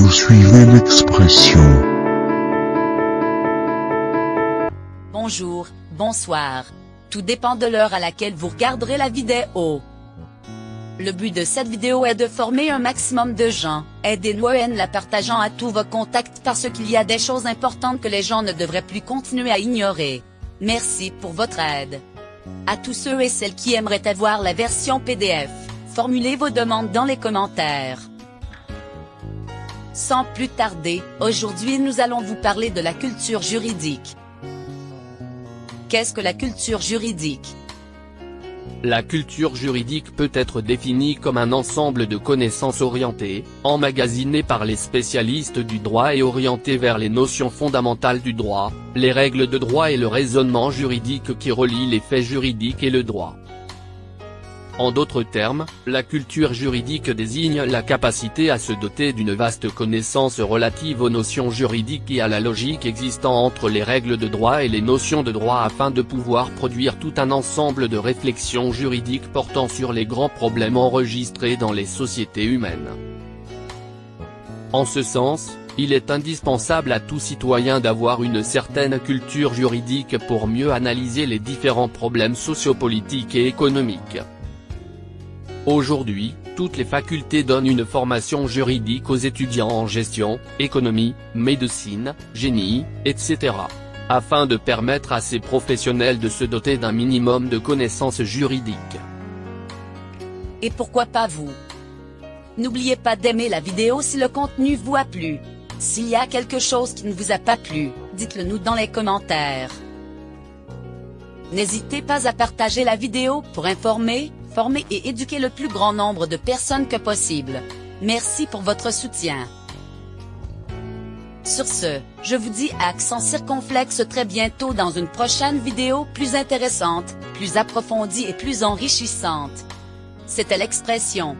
Vous suivez l'expression. Bonjour, bonsoir. Tout dépend de l'heure à laquelle vous regarderez la vidéo. Le but de cette vidéo est de former un maximum de gens. Aidez-nous en la partageant à tous vos contacts parce qu'il y a des choses importantes que les gens ne devraient plus continuer à ignorer. Merci pour votre aide. À tous ceux et celles qui aimeraient avoir la version PDF, formulez vos demandes dans les commentaires. Sans plus tarder, aujourd'hui nous allons vous parler de la culture juridique. Qu'est-ce que la culture juridique? La culture juridique peut être définie comme un ensemble de connaissances orientées, emmagasinées par les spécialistes du droit et orientées vers les notions fondamentales du droit, les règles de droit et le raisonnement juridique qui relie les faits juridiques et le droit. En d'autres termes, la culture juridique désigne la capacité à se doter d'une vaste connaissance relative aux notions juridiques et à la logique existant entre les règles de droit et les notions de droit afin de pouvoir produire tout un ensemble de réflexions juridiques portant sur les grands problèmes enregistrés dans les sociétés humaines. En ce sens, il est indispensable à tout citoyen d'avoir une certaine culture juridique pour mieux analyser les différents problèmes sociopolitiques et économiques. Aujourd'hui, toutes les facultés donnent une formation juridique aux étudiants en gestion, économie, médecine, génie, etc. Afin de permettre à ces professionnels de se doter d'un minimum de connaissances juridiques. Et pourquoi pas vous? N'oubliez pas d'aimer la vidéo si le contenu vous a plu. S'il y a quelque chose qui ne vous a pas plu, dites-le nous dans les commentaires. N'hésitez pas à partager la vidéo pour informer, former et éduquer le plus grand nombre de personnes que possible. Merci pour votre soutien. Sur ce, je vous dis à accent circonflexe très bientôt dans une prochaine vidéo plus intéressante, plus approfondie et plus enrichissante. C'était l'expression